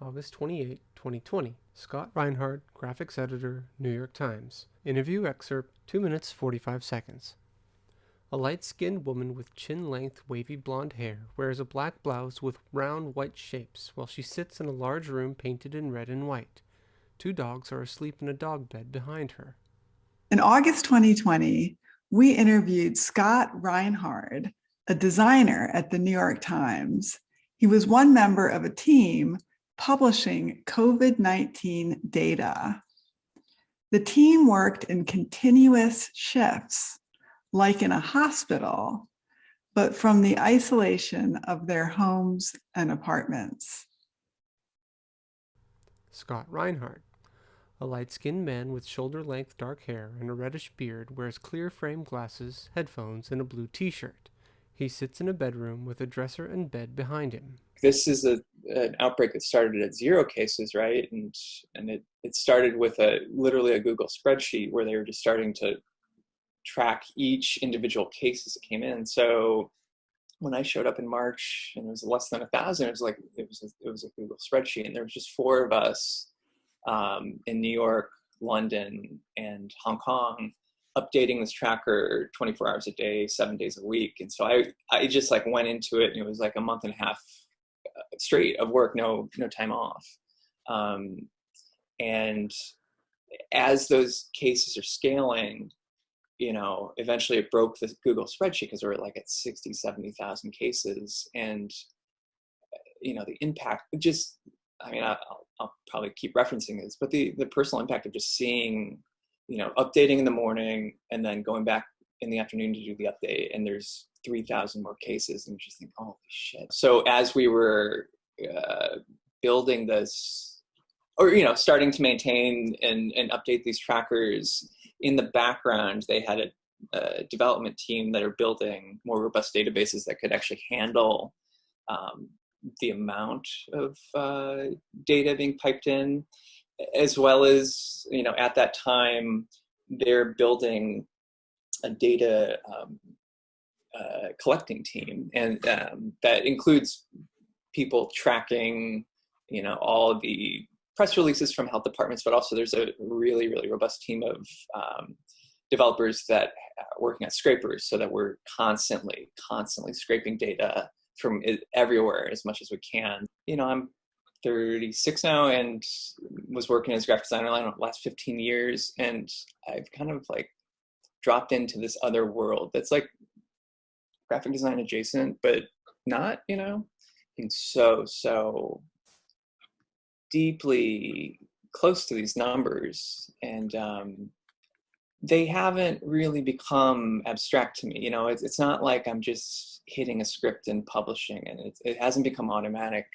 August 28, 2020. Scott Reinhard, Graphics Editor, New York Times. Interview excerpt 2 minutes 45 seconds. A light skinned woman with chin length wavy blonde hair wears a black blouse with round white shapes while she sits in a large room painted in red and white. Two dogs are asleep in a dog bed behind her. In August 2020, we interviewed Scott Reinhard, a designer at the New York Times. He was one member of a team publishing COVID-19 data. The team worked in continuous shifts, like in a hospital, but from the isolation of their homes and apartments. Scott Reinhard. A light-skinned man with shoulder-length dark hair and a reddish beard wears clear frame glasses, headphones, and a blue t-shirt. He sits in a bedroom with a dresser and bed behind him. This is a, an outbreak that started at zero cases, right? And and it, it started with a literally a Google spreadsheet where they were just starting to track each individual case as it came in. So when I showed up in March and it was less than a thousand, it was like it was a, it was a Google spreadsheet, and there was just four of us um, in New York, London, and Hong Kong updating this tracker 24 hours a day, seven days a week. And so I, I just like went into it and it was like a month and a half straight of work, no, no time off. Um, and as those cases are scaling, you know, eventually it broke the Google spreadsheet because we were like at 60, 70,000 cases. And, you know, the impact just, I mean, I'll, I'll probably keep referencing this, but the, the personal impact of just seeing you know, updating in the morning and then going back in the afternoon to do the update and there's 3,000 more cases and just think, holy shit. So as we were uh, building this, or, you know, starting to maintain and, and update these trackers, in the background, they had a, a development team that are building more robust databases that could actually handle um, the amount of uh, data being piped in as well as, you know, at that time, they're building a data um, uh, collecting team. And um, that includes people tracking, you know, all the press releases from health departments, but also there's a really, really robust team of um, developers that are working at scrapers so that we're constantly, constantly scraping data from everywhere as much as we can. You know, I'm 36 now and was working as a graphic designer the last 15 years and I've kind of like dropped into this other world that's like graphic design adjacent but not you know? Being so so deeply close to these numbers and um, they haven't really become abstract to me you know? It's, it's not like I'm just hitting a script and publishing and it, it hasn't become automatic